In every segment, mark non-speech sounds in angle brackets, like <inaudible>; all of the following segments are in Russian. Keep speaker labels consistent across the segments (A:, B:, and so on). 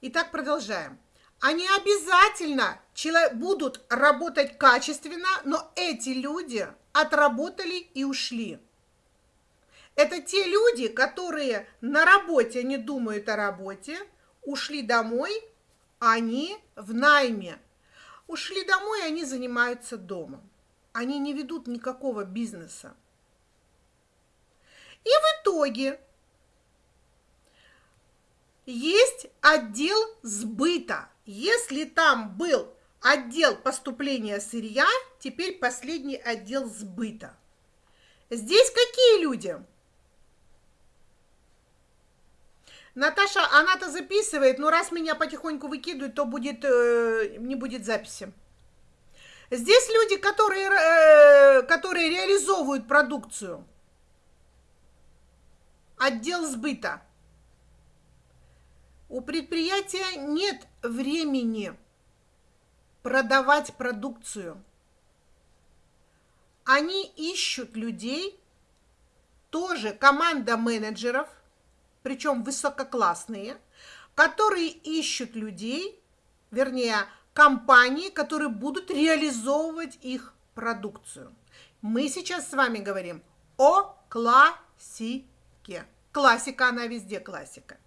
A: Итак, продолжаем. Они обязательно будут работать качественно, но эти люди отработали и ушли. Это те люди, которые на работе не думают о работе, ушли домой, они в найме. Ушли домой, они занимаются домом. Они не ведут никакого бизнеса. И в итоге есть отдел сбыта. Если там был отдел поступления сырья, теперь последний отдел сбыта. Здесь какие люди? Наташа, она-то записывает, но раз меня потихоньку выкидывают, то будет, э, не будет записи. Здесь люди, которые, э, которые реализовывают продукцию. Отдел сбыта. У предприятия нет времени продавать продукцию. Они ищут людей, тоже команда менеджеров, причем высококлассные, которые ищут людей, вернее, компании, которые будут реализовывать их продукцию. Мы сейчас с вами говорим о классике. Классика, она везде классика.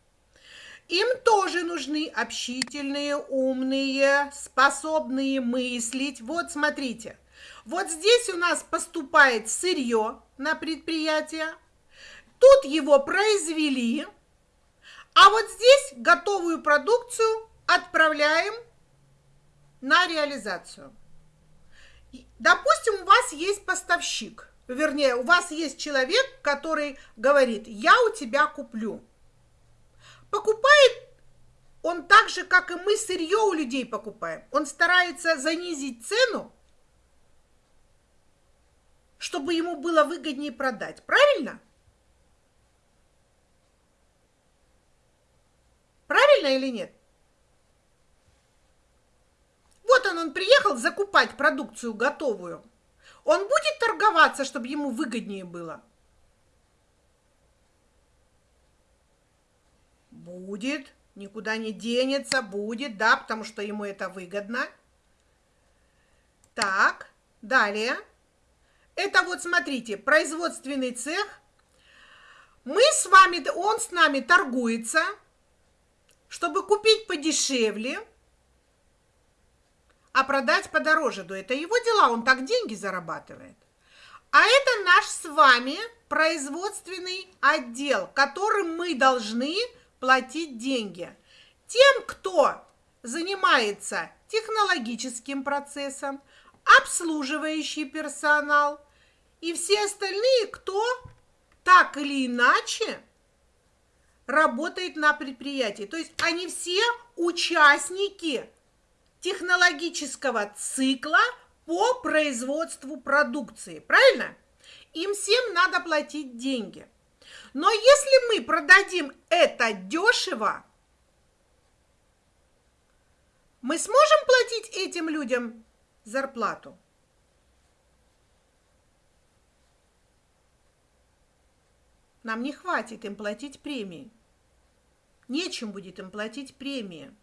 A: Им тоже нужны общительные, умные, способные мыслить. Вот смотрите, вот здесь у нас поступает сырье на предприятие, тут его произвели, а вот здесь готовую продукцию отправляем на реализацию. Допустим, у вас есть поставщик, вернее, у вас есть человек, который говорит, я у тебя куплю покупает он так же, как и мы сырье у людей покупаем. Он старается занизить цену, чтобы ему было выгоднее продать. Правильно? Правильно или нет? Вот он, он приехал закупать продукцию готовую. Он будет торговаться, чтобы ему выгоднее было? Будет, никуда не денется, будет, да, потому что ему это выгодно. Так, далее. Это вот, смотрите, производственный цех. Мы с вами, он с нами торгуется, чтобы купить подешевле, а продать подороже. Да это его дела, он так деньги зарабатывает. А это наш с вами производственный отдел, которым мы должны платить деньги. Тем, кто занимается технологическим процессом, обслуживающий персонал и все остальные, кто так или иначе работает на предприятии. То есть они все участники технологического цикла по производству продукции. Правильно? Им всем надо платить деньги. Но если мы продадим это дешево, мы сможем платить этим людям зарплату? Нам не хватит им платить премии. Нечем будет им платить премии.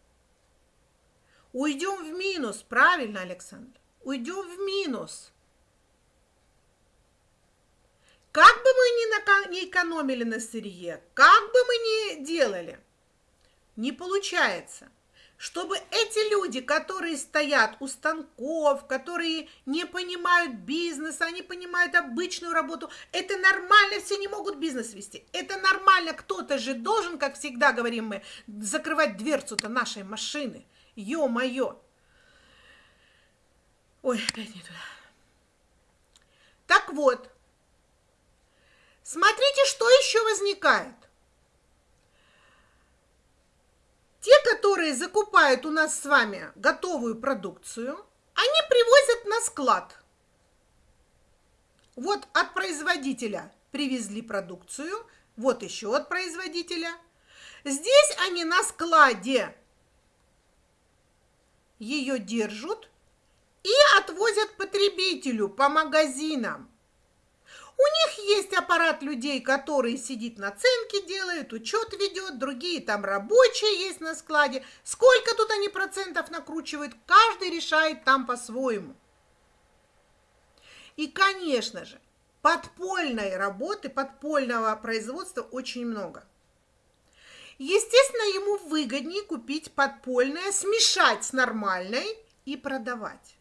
A: Уйдем в минус, правильно, Александр? Уйдем в минус. Как бы мы ни, экономили на сырье, как бы мы ни делали, не получается. Чтобы эти люди, которые стоят у станков, которые не понимают бизнеса, они понимают обычную работу, это нормально, все не могут бизнес вести. Это нормально, кто-то же должен, как всегда говорим мы, закрывать дверцу-то нашей машины. Ё-моё. Ой, опять не туда. Так вот, Смотрите, что еще возникает. Те, которые закупают у нас с вами готовую продукцию, они привозят на склад. Вот от производителя привезли продукцию, вот еще от производителя. Здесь они на складе ее держат и отвозят потребителю по магазинам. У них есть аппарат людей, которые сидит на ценке, делает, учет ведет, другие там рабочие есть на складе. Сколько тут они процентов накручивают, каждый решает там по-своему. И, конечно же, подпольной работы, подпольного производства очень много. Естественно, ему выгоднее купить подпольное, смешать с нормальной и продавать.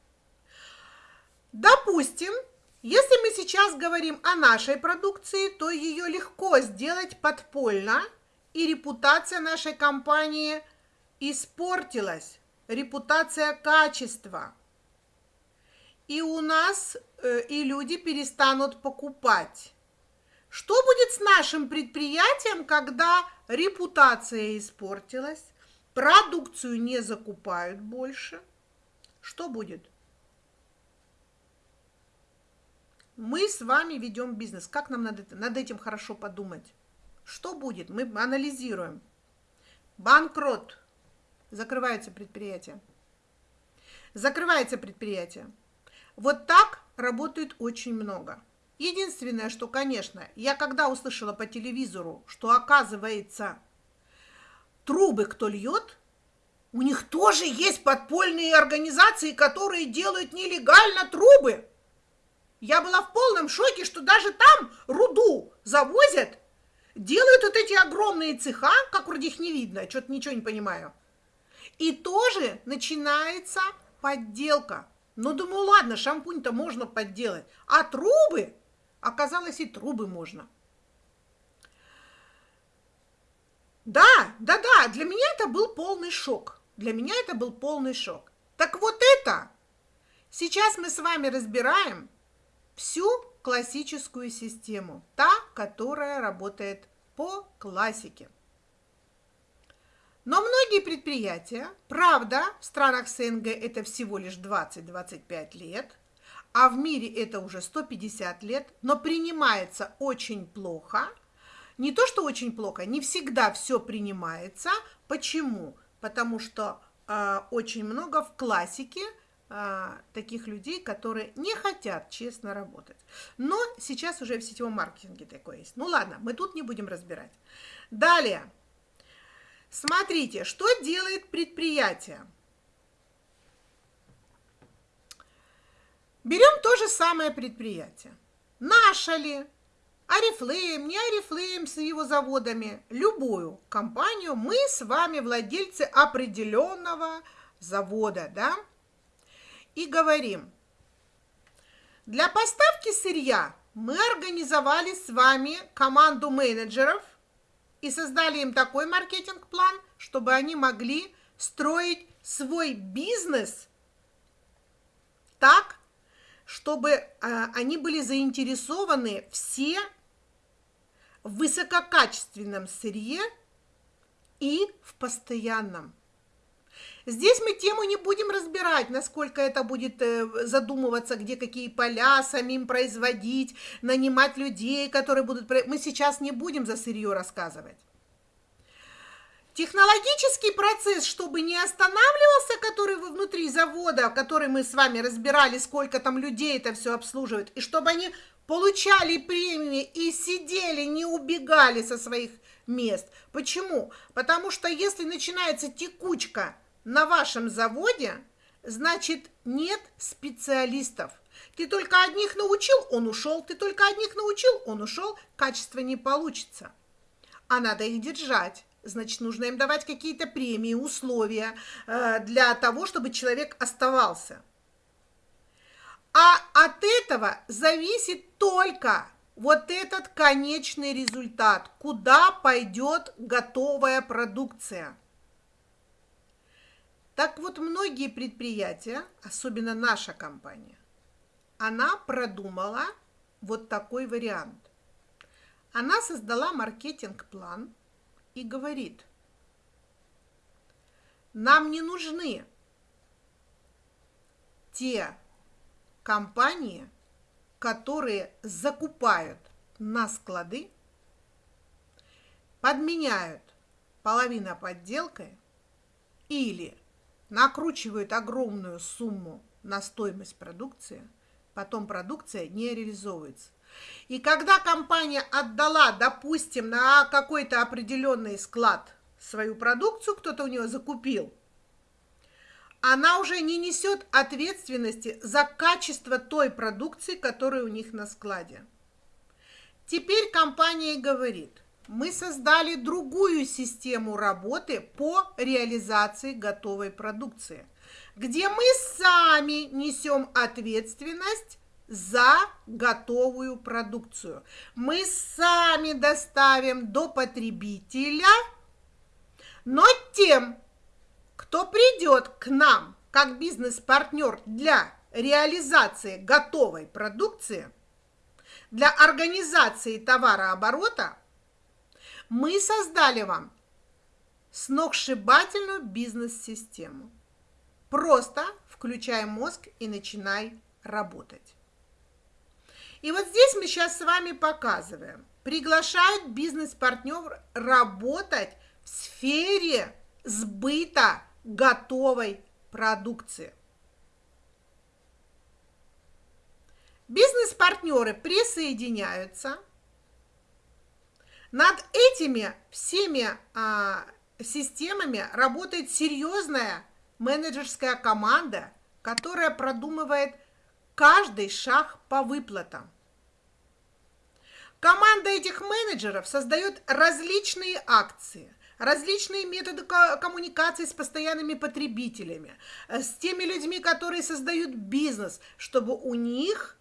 A: Допустим, если мы сейчас говорим о нашей продукции, то ее легко сделать подпольно, и репутация нашей компании испортилась, репутация качества. И у нас э, и люди перестанут покупать. Что будет с нашим предприятием, когда репутация испортилась, продукцию не закупают больше? Что будет? Мы с вами ведем бизнес. Как нам над, над этим хорошо подумать? Что будет? Мы анализируем. Банкрот. Закрывается предприятие. Закрывается предприятие. Вот так работает очень много. Единственное, что, конечно, я когда услышала по телевизору, что оказывается трубы кто льет, у них тоже есть подпольные организации, которые делают нелегально трубы. Я была в полном шоке, что даже там руду завозят, делают вот эти огромные цеха, как вроде их не видно, что-то ничего не понимаю. И тоже начинается подделка. Ну, думаю, ладно, шампунь-то можно подделать, а трубы, оказалось, и трубы можно. Да, да, да, для меня это был полный шок. Для меня это был полный шок. Так вот это сейчас мы с вами разбираем всю классическую систему, та, которая работает по классике. Но многие предприятия, правда, в странах СНГ это всего лишь 20-25 лет, а в мире это уже 150 лет, но принимается очень плохо. Не то, что очень плохо, не всегда все принимается. Почему? Потому что э, очень много в классике а, таких людей, которые не хотят честно работать. Но сейчас уже в сетевом маркетинге такое есть. Ну ладно, мы тут не будем разбирать. Далее. Смотрите, что делает предприятие. Берем то же самое предприятие. Наша ли, Арифлейм, не Арифлейм с его заводами, любую компанию, мы с вами владельцы определенного завода, да, и говорим, для поставки сырья мы организовали с вами команду менеджеров и создали им такой маркетинг-план, чтобы они могли строить свой бизнес так, чтобы э, они были заинтересованы все в высококачественном сырье и в постоянном. Здесь мы тему не будем разбирать, насколько это будет э, задумываться, где какие поля самим производить, нанимать людей, которые будут... Мы сейчас не будем за сырье рассказывать. Технологический процесс, чтобы не останавливался, который внутри завода, который мы с вами разбирали, сколько там людей это все обслуживает, и чтобы они получали премии и сидели, не убегали со своих мест. Почему? Потому что если начинается текучка на вашем заводе, значит, нет специалистов. Ты только одних научил, он ушел, ты только одних научил, он ушел, качество не получится. А надо их держать. Значит, нужно им давать какие-то премии, условия э, для того, чтобы человек оставался. А от этого зависит только вот этот конечный результат, куда пойдет готовая продукция. Так вот, многие предприятия, особенно наша компания, она продумала вот такой вариант. Она создала маркетинг-план и говорит, нам не нужны те компании, которые закупают на склады, подменяют половина подделкой или накручивают огромную сумму на стоимость продукции, потом продукция не реализовывается. И когда компания отдала, допустим, на какой-то определенный склад свою продукцию, кто-то у нее закупил, она уже не несет ответственности за качество той продукции, которая у них на складе. Теперь компания говорит, мы создали другую систему работы по реализации готовой продукции, где мы сами несем ответственность за готовую продукцию. Мы сами доставим до потребителя, но тем, кто придет к нам как бизнес-партнер для реализации готовой продукции, для организации товарооборота, мы создали вам сногсшибательную бизнес-систему. Просто включай мозг и начинай работать. И вот здесь мы сейчас с вами показываем. Приглашают бизнес-партнер работать в сфере сбыта готовой продукции. Бизнес-партнеры присоединяются. Над этими всеми а, системами работает серьезная менеджерская команда, которая продумывает каждый шаг по выплатам. Команда этих менеджеров создает различные акции, различные методы коммуникации с постоянными потребителями, э, с теми людьми, которые создают бизнес, чтобы у них,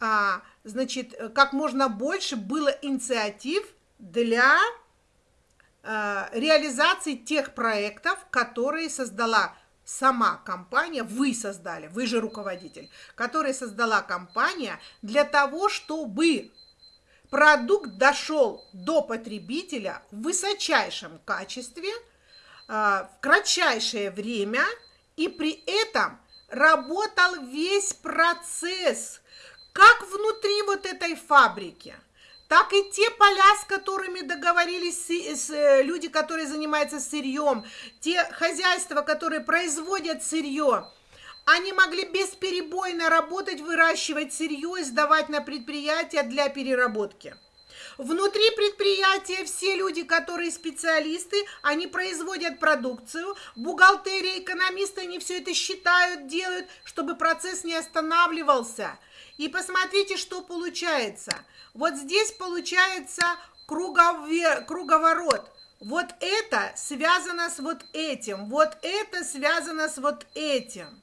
A: а, значит, как можно больше было инициатив для а, реализации тех проектов, которые создала сама компания, вы создали, вы же руководитель, который создала компания для того, чтобы продукт дошел до потребителя в высочайшем качестве, а, в кратчайшее время, и при этом работал весь процесс, как внутри вот этой фабрики, так и те поля, с которыми договорились с, люди, которые занимаются сырьем, те хозяйства, которые производят сырье, они могли бесперебойно работать, выращивать сырье и сдавать на предприятия для переработки. Внутри предприятия все люди, которые специалисты, они производят продукцию, бухгалтерия, экономисты, они все это считают, делают, чтобы процесс не останавливался. И посмотрите, что получается. Вот здесь получается круговорот. Вот это связано с вот этим, вот это связано с вот этим.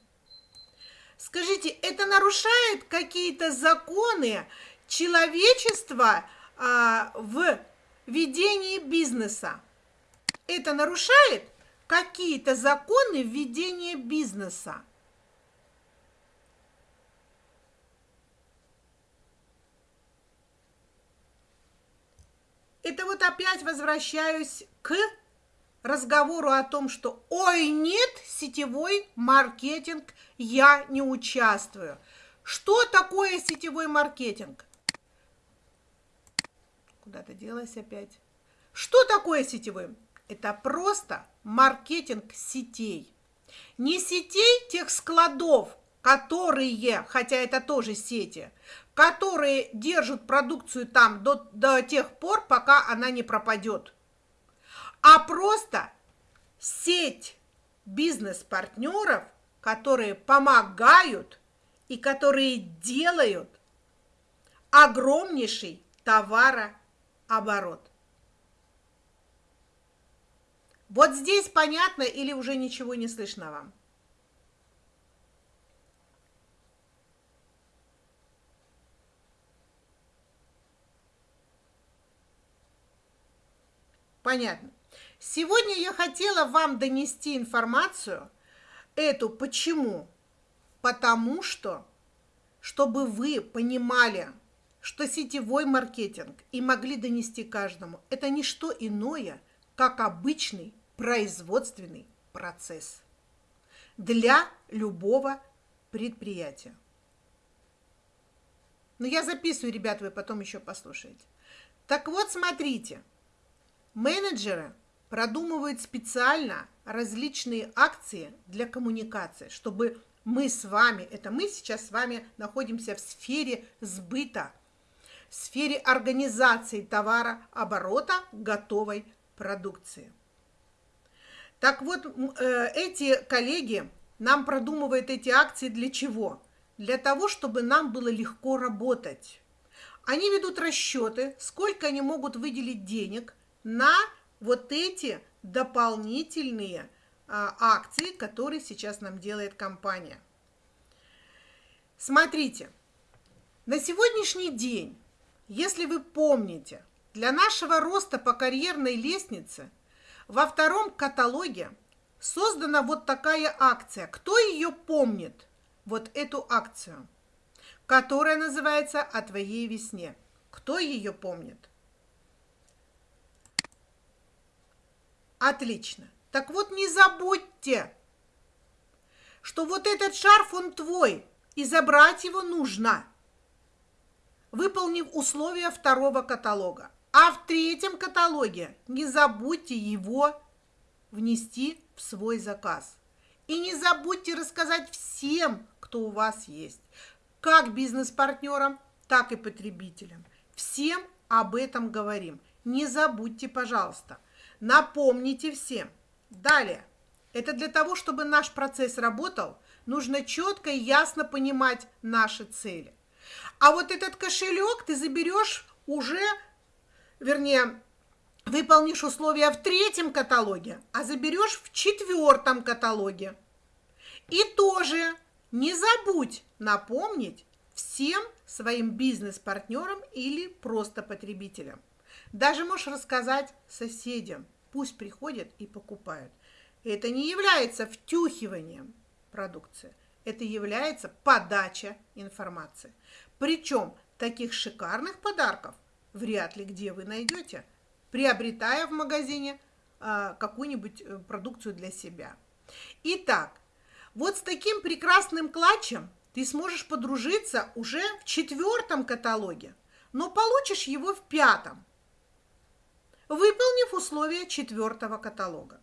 A: Скажите, это нарушает какие-то законы человечества а, в ведении бизнеса? Это нарушает какие-то законы ведения бизнеса? Это вот опять возвращаюсь к разговору о том, что «Ой, нет, сетевой маркетинг, я не участвую». Что такое сетевой маркетинг? Куда-то делась опять. Что такое сетевой? Это просто маркетинг сетей. Не сетей тех складов, которые, хотя это тоже сети, которые держат продукцию там до, до тех пор, пока она не пропадет а просто сеть бизнес-партнеров, которые помогают и которые делают огромнейший товарооборот. Вот здесь понятно или уже ничего не слышно вам? Понятно. Сегодня я хотела вам донести информацию эту. Почему? Потому что, чтобы вы понимали, что сетевой маркетинг и могли донести каждому, это не что иное, как обычный производственный процесс для любого предприятия. Но я записываю, ребят, вы потом еще послушаете. Так вот, смотрите, менеджеры – продумывают специально различные акции для коммуникации, чтобы мы с вами, это мы сейчас с вами находимся в сфере сбыта, в сфере организации товарооборота готовой продукции. Так вот, э, эти коллеги нам продумывают эти акции для чего? Для того, чтобы нам было легко работать. Они ведут расчеты, сколько они могут выделить денег на вот эти дополнительные а, акции, которые сейчас нам делает компания. Смотрите, на сегодняшний день, если вы помните, для нашего роста по карьерной лестнице во втором каталоге создана вот такая акция. Кто ее помнит? Вот эту акцию, которая называется «О твоей весне». Кто ее помнит? Отлично. Так вот, не забудьте, что вот этот шарф, он твой, и забрать его нужно, выполнив условия второго каталога. А в третьем каталоге не забудьте его внести в свой заказ. И не забудьте рассказать всем, кто у вас есть, как бизнес-партнерам, так и потребителям. Всем об этом говорим. Не забудьте, пожалуйста. Напомните всем. Далее. Это для того, чтобы наш процесс работал, нужно четко и ясно понимать наши цели. А вот этот кошелек ты заберешь уже, вернее, выполнишь условия в третьем каталоге, а заберешь в четвертом каталоге. И тоже не забудь напомнить всем своим бизнес-партнерам или просто потребителям. Даже можешь рассказать соседям, пусть приходят и покупают. Это не является втюхиванием продукции, это является подача информации. Причем таких шикарных подарков вряд ли где вы найдете – приобретая в магазине а, какую-нибудь э, продукцию для себя. Итак, вот с таким прекрасным клатчем ты сможешь подружиться уже в четвертом каталоге, но получишь его в пятом, выполнив условия четвертого каталога.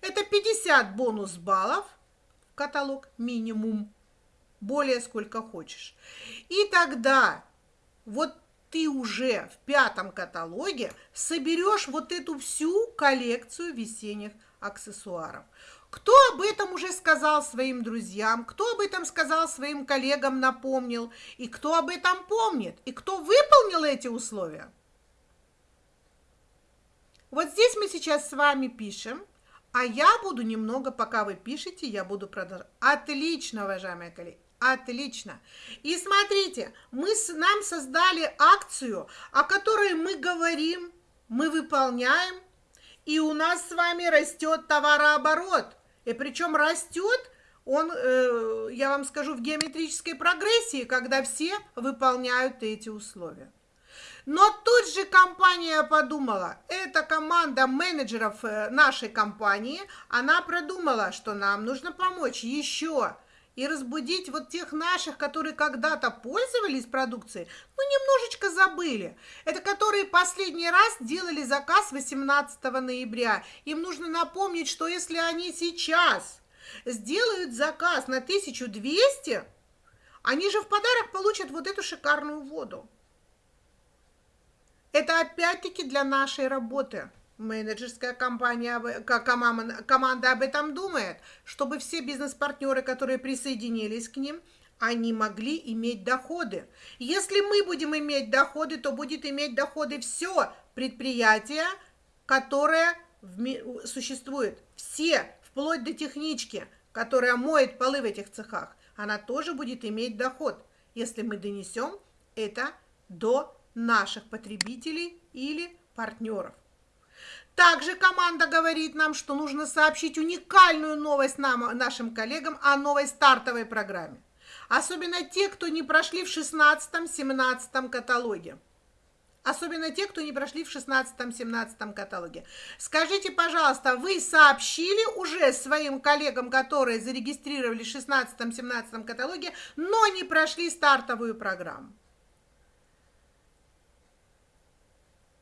A: Это 50 бонус баллов каталог минимум, более сколько хочешь. И тогда вот ты уже в пятом каталоге соберешь вот эту всю коллекцию весенних аксессуаров. Кто об этом уже сказал своим друзьям, кто об этом сказал своим коллегам, напомнил, и кто об этом помнит, и кто выполнил эти условия? Вот здесь мы сейчас с вами пишем, а я буду немного, пока вы пишете, я буду продолжать. Отлично, уважаемые коллеги. Отлично. И смотрите, мы с, нам создали акцию, о которой мы говорим, мы выполняем, и у нас с вами растет товарооборот. И причем растет он, э, я вам скажу, в геометрической прогрессии, когда все выполняют эти условия. Но тут же компания подумала, эта команда менеджеров э, нашей компании, она продумала, что нам нужно помочь еще и разбудить вот тех наших, которые когда-то пользовались продукцией, но немножечко забыли. Это которые последний раз делали заказ 18 ноября. Им нужно напомнить, что если они сейчас сделают заказ на 1200, они же в подарок получат вот эту шикарную воду. Это опять-таки для нашей работы менеджерская компания, команда об этом думает, чтобы все бизнес-партнеры, которые присоединились к ним, они могли иметь доходы. Если мы будем иметь доходы, то будет иметь доходы все предприятия, которое существует. Все, вплоть до технички, которая моет полы в этих цехах, она тоже будет иметь доход, если мы донесем это до наших потребителей или партнеров. Также команда говорит нам, что нужно сообщить уникальную новость нам, нашим коллегам о новой стартовой программе. Особенно те, кто не прошли в 16-17 каталоге. Особенно те, кто не прошли в 16-17 каталоге. Скажите, пожалуйста, вы сообщили уже своим коллегам, которые зарегистрировали в 16-17 каталоге, но не прошли стартовую программу?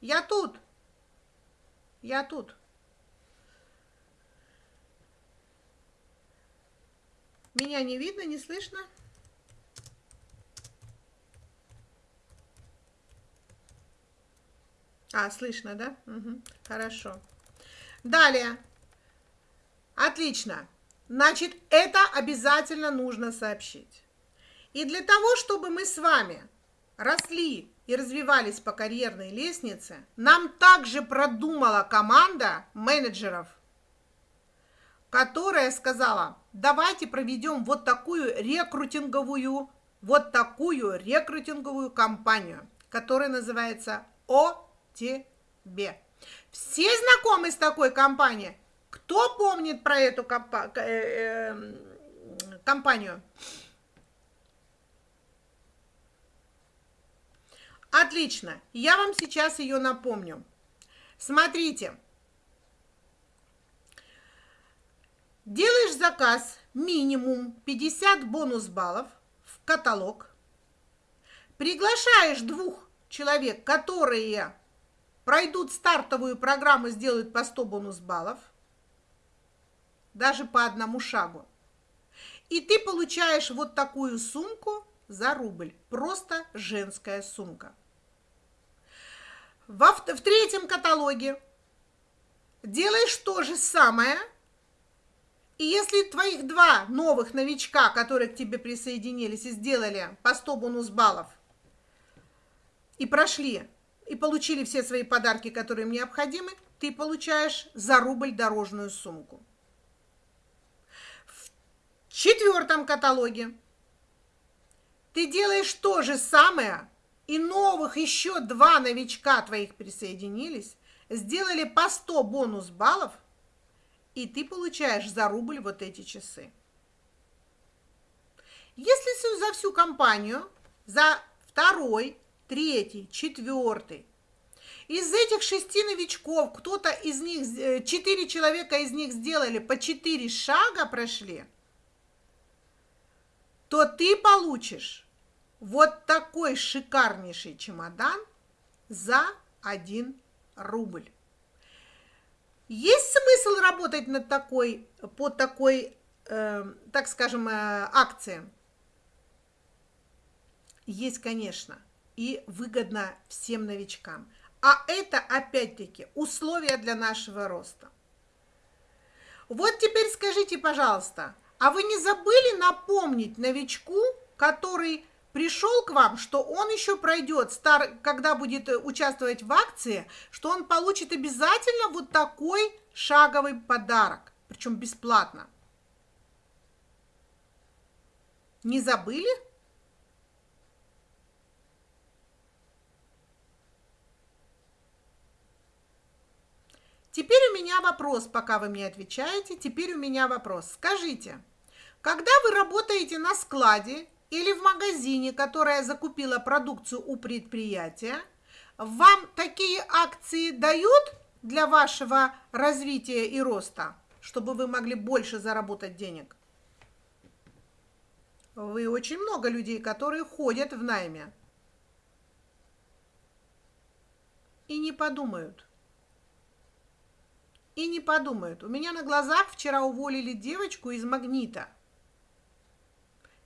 A: Я тут. Я тут. Меня не видно, не слышно? А, слышно, да? Угу, хорошо. Далее. Отлично. Значит, это обязательно нужно сообщить. И для того, чтобы мы с вами росли и развивались по карьерной лестнице, нам также продумала команда менеджеров, которая сказала, давайте проведем вот такую рекрутинговую, вот такую рекрутинговую кампанию, которая называется ОТБ. Все знакомы с такой компанией? Кто помнит про эту компа э, э, компанию? Отлично, я вам сейчас ее напомню. Смотрите, делаешь заказ минимум 50 бонус баллов в каталог, приглашаешь двух человек, которые пройдут стартовую программу, сделают по 100 бонус баллов, даже по одному шагу. И ты получаешь вот такую сумку за рубль. Просто женская сумка. Во, в третьем каталоге делаешь то же самое. И если твоих два новых новичка, которые к тебе присоединились и сделали по 100 бонус баллов, и прошли, и получили все свои подарки, которые им необходимы, ты получаешь за рубль дорожную сумку. В четвертом каталоге ты делаешь то же самое, и новых еще два новичка твоих присоединились, сделали по 100 бонус баллов, и ты получаешь за рубль вот эти часы. Если за всю компанию, за второй, третий, четвертый, из этих шести новичков кто-то из них, э, четыре человека из них сделали по четыре шага прошли, то ты получишь вот такой шикарнейший чемодан за 1 рубль. Есть смысл работать над такой, по такой, э, так скажем, э, акции? Есть, конечно, и выгодно всем новичкам. А это, опять-таки, условия для нашего роста. Вот теперь скажите, пожалуйста, а вы не забыли напомнить новичку, который пришел к вам, что он еще пройдет, стар, когда будет э, участвовать в акции, что он получит обязательно вот такой шаговый подарок, причем бесплатно. Не забыли? Теперь у меня вопрос, пока вы мне отвечаете, теперь у меня вопрос. Скажите, когда вы работаете на складе или в магазине, которая закупила продукцию у предприятия, вам такие акции дают для вашего развития и роста, чтобы вы могли больше заработать денег? Вы очень много людей, которые ходят в найме и не подумают. И не подумают. У меня на глазах вчера уволили девочку из «Магнита».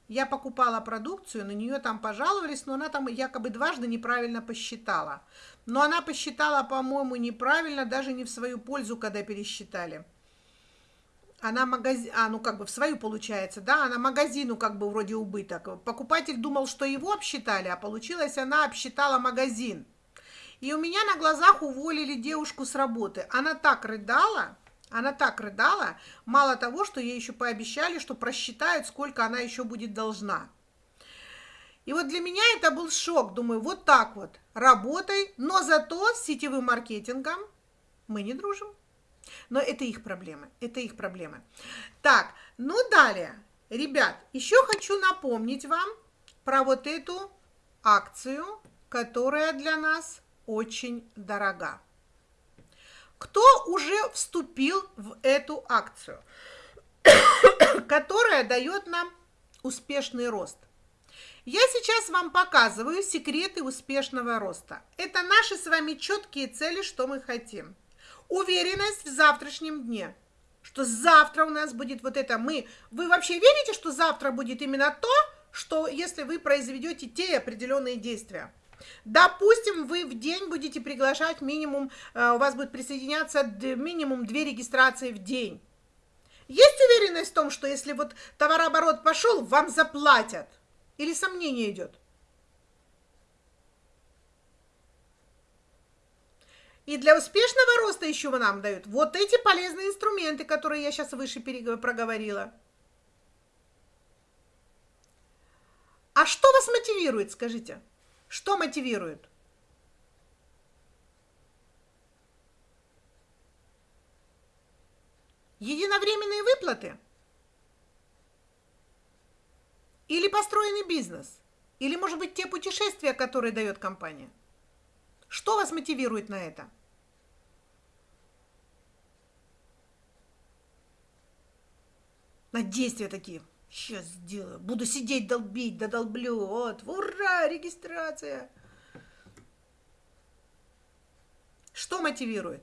A: Я покупала продукцию, на нее там пожаловались, но она там якобы дважды неправильно посчитала. Но она посчитала, по-моему, неправильно, даже не в свою пользу, когда пересчитали. Она магазин, а, ну как бы в свою получается, да, она магазину как бы вроде убыток. Покупатель думал, что его обсчитали, а получилось, она обсчитала магазин. И у меня на глазах уволили девушку с работы. Она так рыдала, она так рыдала, мало того, что ей еще пообещали, что просчитают, сколько она еще будет должна. И вот для меня это был шок. Думаю, вот так вот, работай, но зато с сетевым маркетингом мы не дружим. Но это их проблемы, это их проблемы. Так, ну далее. Ребят, еще хочу напомнить вам про вот эту акцию, которая для нас очень дорога кто уже вступил в эту акцию, <coughs> которая дает нам успешный рост. Я сейчас вам показываю секреты успешного роста. Это наши с вами четкие цели, что мы хотим. Уверенность в завтрашнем дне, что завтра у нас будет вот это мы. Вы вообще верите, что завтра будет именно то, что если вы произведете те определенные действия? Допустим, вы в день будете приглашать минимум, э, у вас будет присоединяться минимум две регистрации в день. Есть уверенность в том, что если вот товарооборот пошел, вам заплатят? Или сомнение идет? И для успешного роста еще нам дают вот эти полезные инструменты, которые я сейчас выше проговорила. А что вас мотивирует, скажите? Что мотивирует? Единовременные выплаты? Или построенный бизнес? Или, может быть, те путешествия, которые дает компания? Что вас мотивирует на это? На действия такие. Сейчас сделаю. Буду сидеть, долбить, додолблю. Вот, ура, регистрация. Что мотивирует?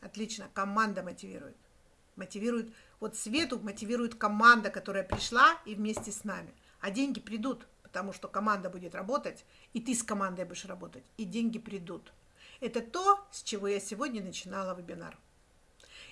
A: Отлично, команда мотивирует. Мотивирует, вот Свету мотивирует команда, которая пришла и вместе с нами. А деньги придут, потому что команда будет работать, и ты с командой будешь работать, и деньги придут. Это то, с чего я сегодня начинала вебинар.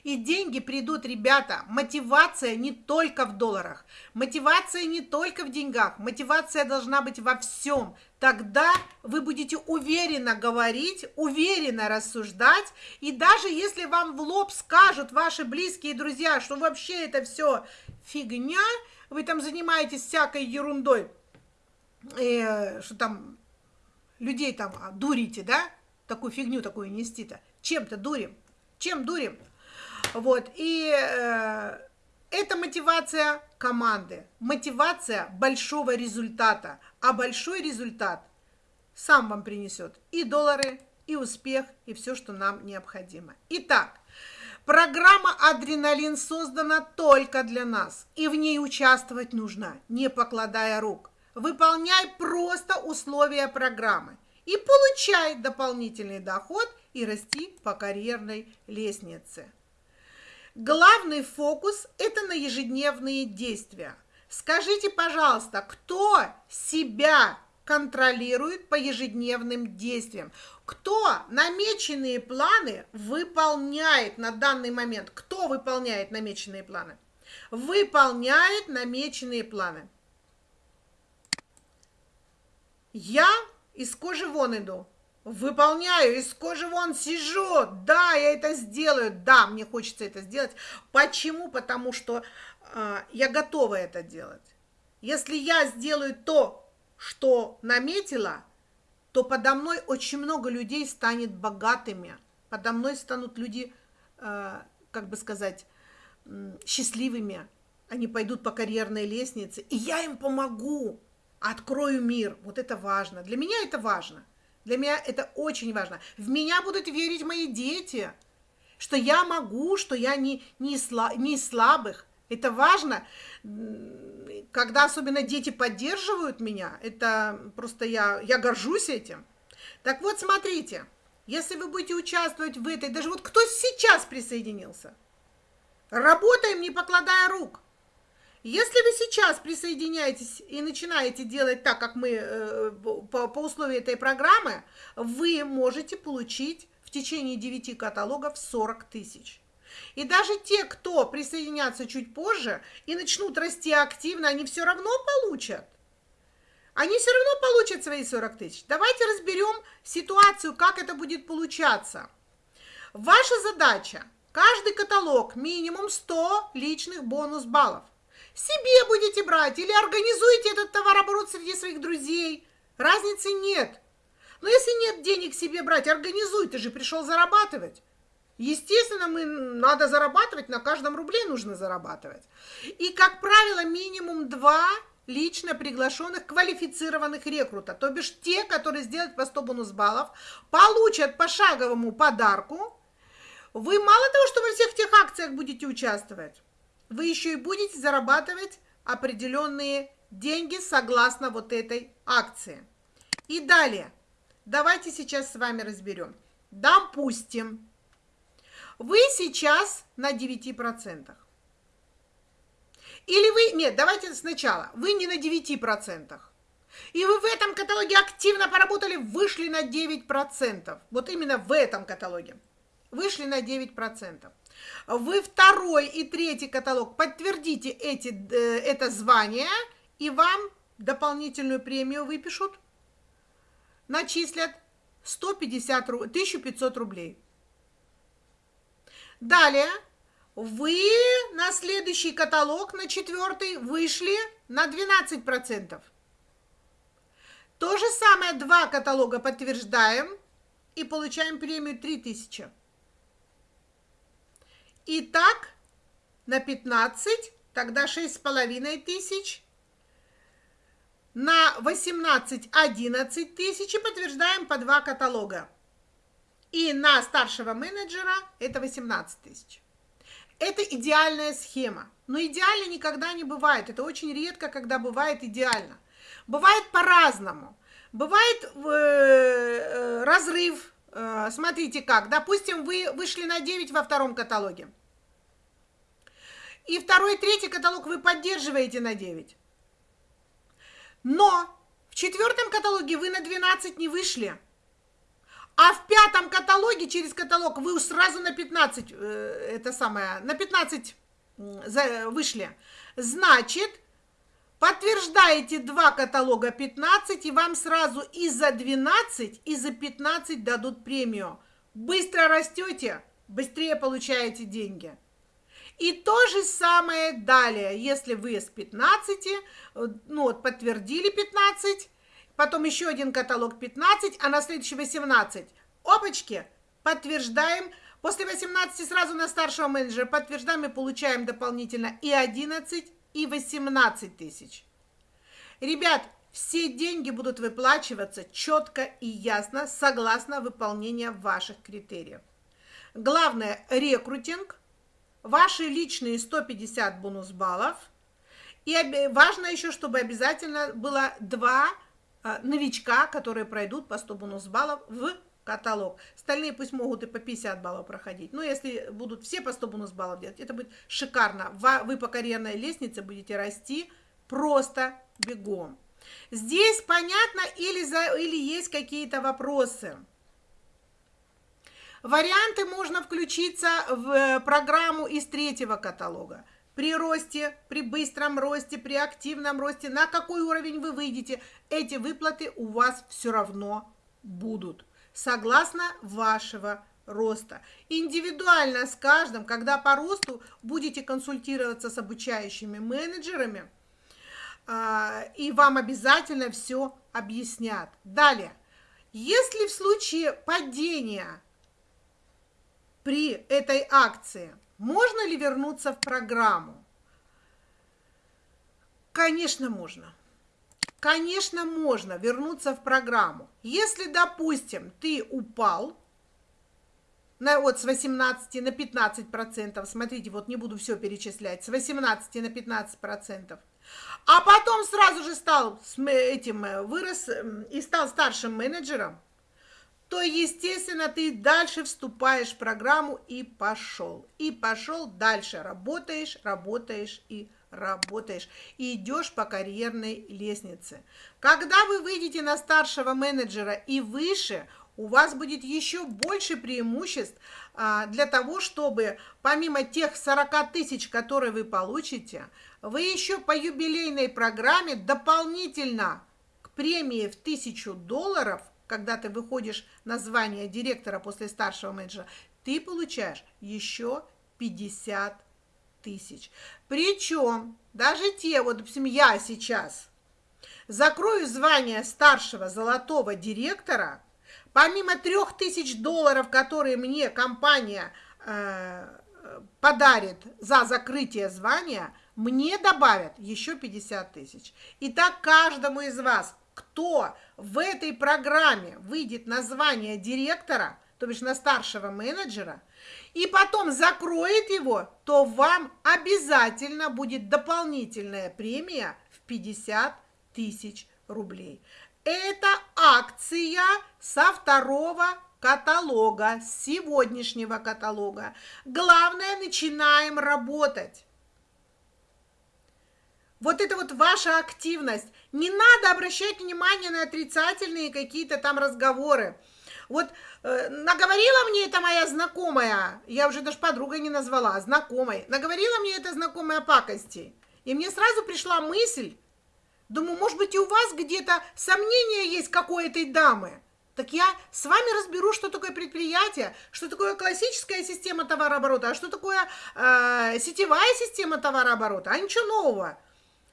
A: И деньги придут, ребята. Мотивация не только в долларах. Мотивация не только в деньгах. Мотивация должна быть во всем. Тогда вы будете уверенно говорить, уверенно рассуждать. И даже если вам в лоб скажут ваши близкие друзья, что вообще это все фигня, вы там занимаетесь всякой ерундой, э, что там людей там дурите, да, такую фигню такую нести-то? Чем-то дурим. Чем дурим? Вот, и э, это мотивация команды, мотивация большого результата. А большой результат сам вам принесет и доллары, и успех, и все, что нам необходимо. Итак, программа «Адреналин» создана только для нас, и в ней участвовать нужно, не покладая рук. Выполняй просто условия программы и получай дополнительный доход и расти по карьерной лестнице. Главный фокус – это на ежедневные действия. Скажите, пожалуйста, кто себя контролирует по ежедневным действиям? Кто намеченные планы выполняет на данный момент? Кто выполняет намеченные планы? Выполняет намеченные планы. Я из кожи вон иду. Выполняю, из кожи вон сижу. Да, я это сделаю. Да, мне хочется это сделать. Почему? Потому что э, я готова это делать. Если я сделаю то, что наметила, то подо мной очень много людей станет богатыми. Подо мной станут люди, э, как бы сказать, э, счастливыми. Они пойдут по карьерной лестнице, и я им помогу открою мир. Вот это важно. Для меня это важно. Для меня это очень важно. В меня будут верить мои дети, что я могу, что я не, не, сла, не слабых. Это важно, когда особенно дети поддерживают меня, это просто я, я горжусь этим. Так вот, смотрите, если вы будете участвовать в этой, даже вот кто сейчас присоединился, работаем, не покладая рук – если вы сейчас присоединяетесь и начинаете делать так, как мы э, по, по условию этой программы, вы можете получить в течение 9 каталогов 40 тысяч. И даже те, кто присоединятся чуть позже и начнут расти активно, они все равно получат. Они все равно получат свои 40 тысяч. Давайте разберем ситуацию, как это будет получаться. Ваша задача – каждый каталог минимум 100 личных бонус-баллов себе будете брать или организуете этот товарооборот среди своих друзей. Разницы нет. Но если нет денег себе брать, организуй, ты же пришел зарабатывать. Естественно, мы надо зарабатывать, на каждом рубле нужно зарабатывать. И, как правило, минимум два лично приглашенных квалифицированных рекрута, то бишь те, которые сделают по 100 бонус-баллов, получат пошаговому подарку. Вы мало того, что во всех тех акциях будете участвовать, вы еще и будете зарабатывать определенные деньги согласно вот этой акции. И далее, давайте сейчас с вами разберем. Допустим, вы сейчас на 9%. Или вы, нет, давайте сначала, вы не на 9%. И вы в этом каталоге активно поработали, вышли на 9%. Вот именно в этом каталоге. Вышли на 9%. Вы второй и третий каталог подтвердите эти, э, это звание, и вам дополнительную премию выпишут, начислят 150, 1500 рублей. Далее вы на следующий каталог, на четвертый, вышли на 12%. То же самое два каталога подтверждаем и получаем премию 3000. Итак, на 15, тогда 6,5 тысяч. На 18 11 тысяч и подтверждаем по два каталога. И на старшего менеджера это 18 тысяч. Это идеальная схема. Но идеально никогда не бывает. Это очень редко, когда бывает идеально. Бывает по-разному. Бывает э, э, разрыв. Э, смотрите как. Допустим, вы вышли на 9 во втором каталоге. И второй третий каталог вы поддерживаете на 9. Но в четвертом каталоге вы на 12 не вышли. А в пятом каталоге, через каталог, вы сразу на 15, э, это самое, на 15 э, вышли. Значит, подтверждаете два каталога 15, и вам сразу и за 12, и за 15 дадут премию. Быстро растете, быстрее получаете деньги. И то же самое далее, если вы с 15, э, ну вот подтвердили 15, потом еще один каталог 15, а на следующий 18. Опачки, подтверждаем. После 18 сразу на старшего менеджера подтверждаем и получаем дополнительно и 11, и 18 тысяч. Ребят, все деньги будут выплачиваться четко и ясно, согласно выполнению ваших критериев. Главное – рекрутинг, ваши личные 150 бонус баллов. И важно еще, чтобы обязательно было два а, новичка, которые пройдут по 100 бонус баллов в каталог. Остальные пусть могут и по 50 баллов проходить. Но если будут все по 100 бонус баллов делать, это будет шикарно. Вы по карьерной лестнице будете расти просто бегом. Здесь понятно или, за, или есть какие-то вопросы? Варианты можно включиться в программу из третьего каталога при росте, при быстром росте, при активном росте, на какой уровень вы выйдете, эти выплаты у вас все равно будут, согласно вашего роста. Индивидуально с каждым, когда по росту будете консультироваться с обучающими менеджерами, а, и вам обязательно все объяснят. Далее, если в случае падения при этой акции – можно ли вернуться в программу? Конечно, можно. Конечно, можно вернуться в программу. Если, допустим, ты упал на, вот с 18 на 15 процентов, смотрите, вот не буду все перечислять, с 18 на 15 процентов, а потом сразу же стал этим, э, вырос и стал старшим менеджером, то, естественно, ты дальше вступаешь в программу и пошел. И пошел дальше, работаешь, работаешь и работаешь. И идешь по карьерной лестнице. Когда вы выйдете на старшего менеджера и выше, у вас будет еще больше преимуществ а, для того, чтобы помимо тех 40 тысяч, которые вы получите, вы еще по юбилейной программе дополнительно к премии в 1000 долларов когда ты выходишь на звание директора после старшего менеджера, ты получаешь еще 50 тысяч. Причем даже те, вот, допустим, я сейчас закрою звание старшего золотого директора, помимо 3000 долларов, которые мне компания э, подарит за закрытие звания, мне добавят еще 50 тысяч. И так каждому из вас кто в этой программе выйдет на звание директора, то бишь на старшего менеджера, и потом закроет его, то вам обязательно будет дополнительная премия в 50 тысяч рублей. Это акция со второго каталога, с сегодняшнего каталога. Главное, начинаем работать. вот это вот ваша активность. Не надо обращать внимание на отрицательные какие-то там разговоры. Вот э, наговорила мне это моя знакомая, я уже даже подругой не назвала, а знакомой, наговорила мне эта знакомая пакости. И мне сразу пришла мысль, думаю, может быть, и у вас где-то сомнение есть какой этой дамы. Так я с вами разберу, что такое предприятие, что такое классическая система товарооборота, а что такое э, сетевая система товарооборота, а ничего нового.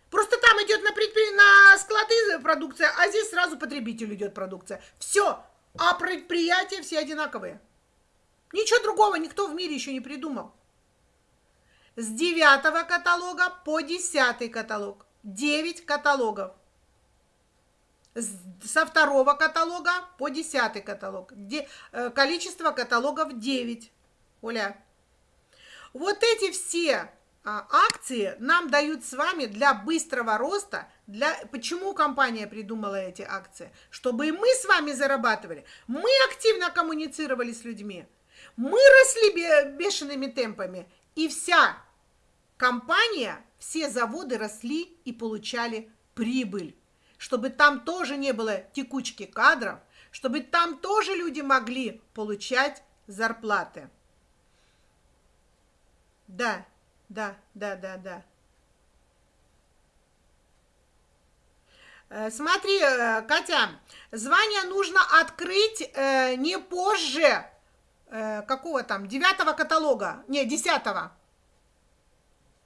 A: Просто там идет на, предпри... на склады продукция, а здесь сразу потребителю идет продукция. Все, а предприятия все одинаковые. Ничего другого никто в мире еще не придумал. С девятого каталога по десятый каталог. Девять каталогов. Со второго каталога по десятый каталог. Де, э, количество каталогов 9. Оля. Вот эти все а, акции нам дают с вами для быстрого роста. Для... Почему компания придумала эти акции? Чтобы и мы с вами зарабатывали. Мы активно коммуницировали с людьми. Мы росли бешеными темпами. И вся компания, все заводы росли и получали прибыль. Чтобы там тоже не было текучки кадров, чтобы там тоже люди могли получать зарплаты. Да, да, да, да, да. Смотри, э, Катя, звание нужно открыть э, не позже э, какого там, девятого каталога, не, десятого.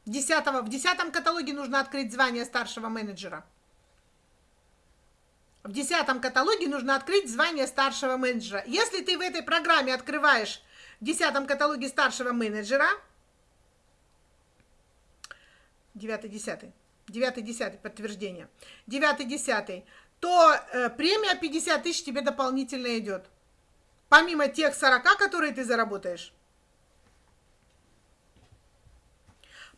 A: Десятого, в десятом каталоге нужно открыть звание старшего менеджера. В десятом каталоге нужно открыть звание старшего менеджера. Если ты в этой программе открываешь в десятом каталоге старшего менеджера, 9 10 9 10 подтверждение. 9 10 то э, премия 50 тысяч тебе дополнительно идет. Помимо тех 40 которые ты заработаешь.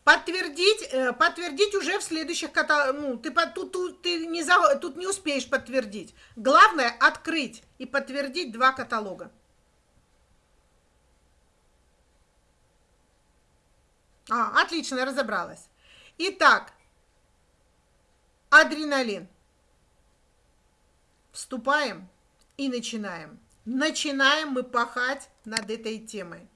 A: Подтвердить э, подтвердить уже в следующих ну ты тут, тут ты не за, тут не успеешь подтвердить. Главное открыть и подтвердить два каталога. А, отлично, разобралась. Итак, адреналин. Вступаем и начинаем. Начинаем мы пахать над этой темой.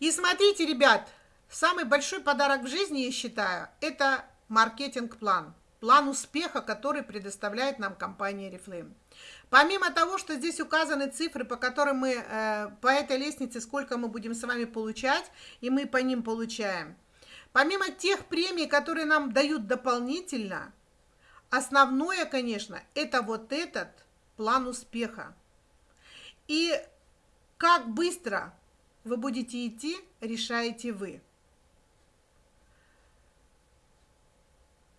A: И смотрите, ребят, самый большой подарок в жизни, я считаю, это маркетинг-план. План успеха, который предоставляет нам компания Reflame. Помимо того, что здесь указаны цифры, по которым мы, э, по этой лестнице, сколько мы будем с вами получать, и мы по ним получаем – Помимо тех премий, которые нам дают дополнительно, основное, конечно, это вот этот план успеха. И как быстро вы будете идти, решаете вы.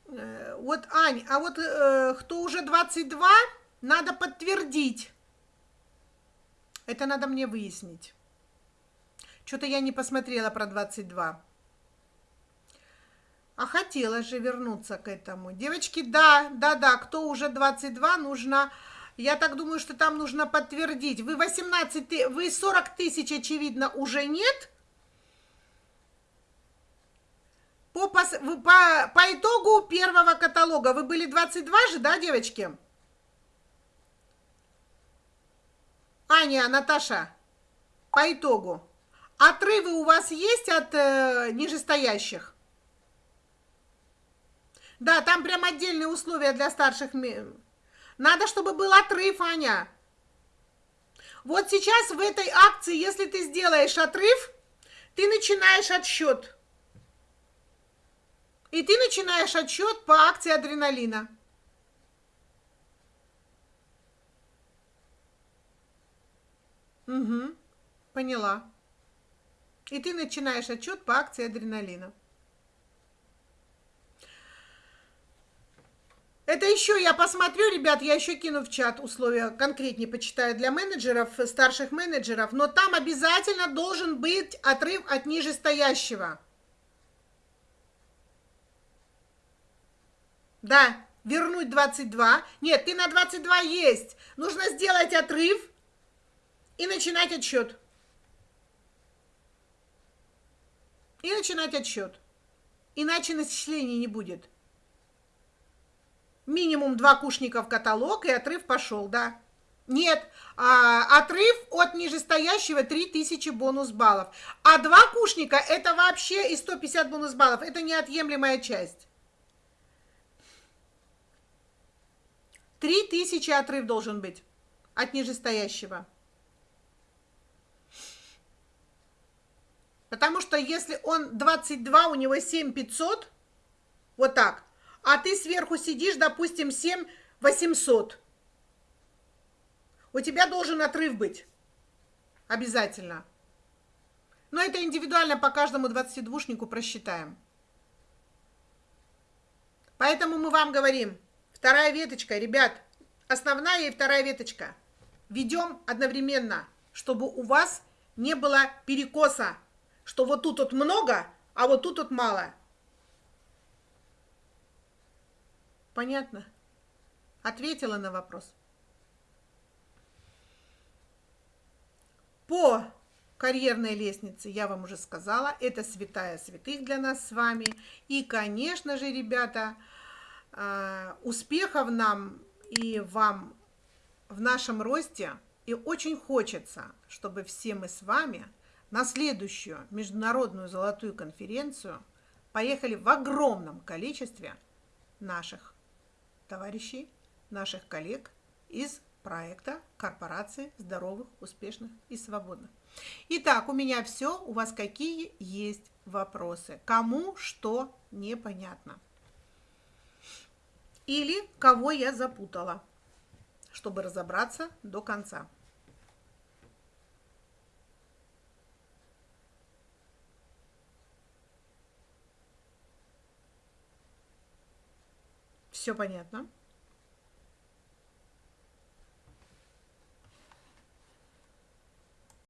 A: Э, вот, Ань, а вот э, кто уже 22, надо подтвердить. Это надо мне выяснить. Что-то я не посмотрела про 22. А хотела же вернуться к этому. Девочки, да, да, да, кто уже 22, нужно... Я так думаю, что там нужно подтвердить. Вы 18, вы 40 тысяч, очевидно, уже нет. По, по, по, по итогу первого каталога вы были 22 же, да, девочки? Аня, Наташа, по итогу. Отрывы у вас есть от э, нижестоящих? Да, там прям отдельные условия для старших. Надо, чтобы был отрыв, Аня. Вот сейчас в этой акции, если ты сделаешь отрыв, ты начинаешь отсчет. И ты начинаешь отсчет по акции адреналина. Угу, поняла. И ты начинаешь отчет по акции адреналина. Это еще я посмотрю, ребят, я еще кину в чат условия конкретнее почитаю для менеджеров, старших менеджеров, но там обязательно должен быть отрыв от нижестоящего. Да, вернуть 22. Нет, ты на 22 есть. Нужно сделать отрыв и начинать отсчет. И начинать отсчет. иначе начислений не будет. Минимум два кушника в каталог, и отрыв пошел, да. Нет, а, отрыв от нижестоящего 3000 бонус баллов. А два кушника это вообще и 150 бонус баллов. Это неотъемлемая часть. 3000 отрыв должен быть от нижестоящего. Потому что если он 22, у него 7500, вот так, а ты сверху сидишь, допустим, 7800, у тебя должен отрыв быть. Обязательно. Но это индивидуально по каждому 22-шнику просчитаем. Поэтому мы вам говорим, вторая веточка, ребят, основная и вторая веточка. Ведем одновременно, чтобы у вас не было перекоса, что вот тут вот много, а вот тут вот мало. Понятно? Ответила на вопрос. По карьерной лестнице я вам уже сказала, это святая святых для нас с вами. И, конечно же, ребята, а, успехов нам и вам в нашем росте. И очень хочется, чтобы все мы с вами на следующую международную золотую конференцию поехали в огромном количестве наших товарищей, наших коллег из проекта корпорации здоровых, успешных и свободных. Итак, у меня все. У вас какие есть вопросы? Кому что непонятно? Или кого я запутала, чтобы разобраться до конца. Все понятно?